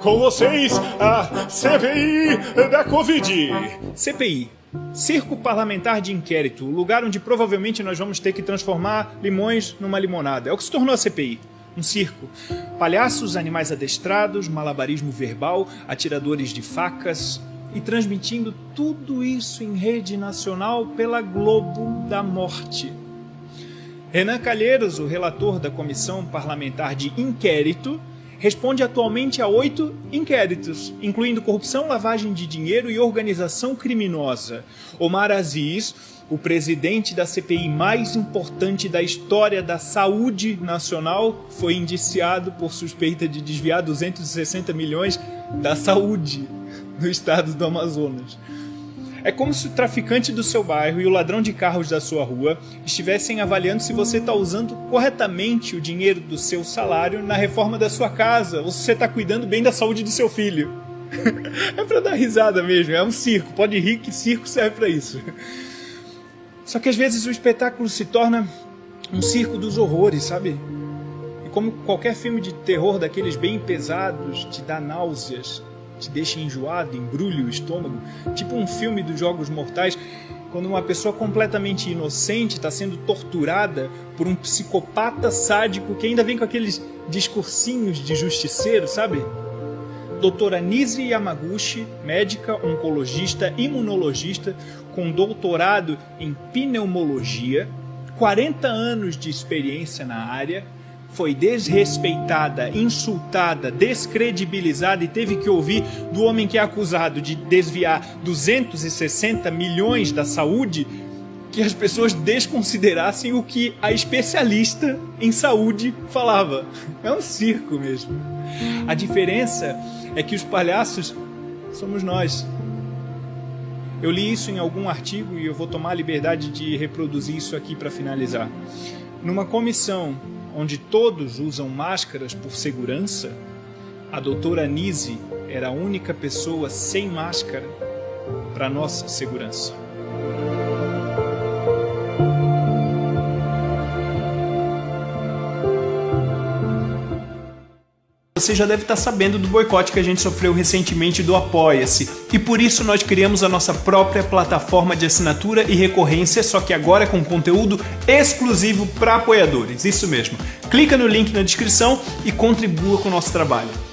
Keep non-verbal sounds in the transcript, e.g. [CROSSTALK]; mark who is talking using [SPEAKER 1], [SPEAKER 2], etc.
[SPEAKER 1] Com vocês, a CPI da Covid.
[SPEAKER 2] CPI. Circo Parlamentar de Inquérito, o lugar onde provavelmente nós vamos ter que transformar limões numa limonada. É o que se tornou a CPI. Um circo. Palhaços, animais adestrados, malabarismo verbal, atiradores de facas e transmitindo tudo isso em rede nacional pela Globo da Morte. Renan Calheiros, o relator da Comissão Parlamentar de Inquérito, responde atualmente a oito inquéritos, incluindo corrupção, lavagem de dinheiro e organização criminosa. Omar Aziz, o presidente da CPI mais importante da história da saúde nacional, foi indiciado por suspeita de desviar 260 milhões da saúde no estado do Amazonas. É como se o traficante do seu bairro e o ladrão de carros da sua rua estivessem avaliando se você está usando corretamente o dinheiro do seu salário na reforma da sua casa ou se você está cuidando bem da saúde do seu filho. [LAUGHS] é para dar risada mesmo, é um circo. Pode rir que circo serve para isso. Só que às vezes o espetáculo se torna um circo dos horrores, sabe? E como qualquer filme de terror daqueles bem pesados te dá náuseas, te deixa enjoado, embrulha o estômago, tipo um filme dos Jogos Mortais, quando uma pessoa completamente inocente está sendo torturada por um psicopata sádico que ainda vem com aqueles discursinhos de justiceiro, sabe? Doutora Nise Yamaguchi, médica, oncologista, imunologista, com doutorado em pneumologia, 40 anos de experiência na área, foi desrespeitada, insultada, descredibilizada e teve que ouvir do homem que é acusado de desviar 260 milhões da saúde que as pessoas desconsiderassem o que a especialista em saúde falava. É um circo mesmo. A diferença é que os palhaços somos nós. Eu li isso em algum artigo e eu vou tomar a liberdade de reproduzir isso aqui para finalizar. Numa comissão onde todos usam máscaras por segurança, a doutora Nise era a única pessoa sem máscara para nossa segurança. Você já deve estar sabendo do boicote que a gente sofreu recentemente do Apoia-se. E por isso nós criamos a nossa própria plataforma de assinatura e recorrência, só que agora com conteúdo exclusivo para apoiadores. Isso mesmo. Clica no link na descrição e contribua com o nosso trabalho.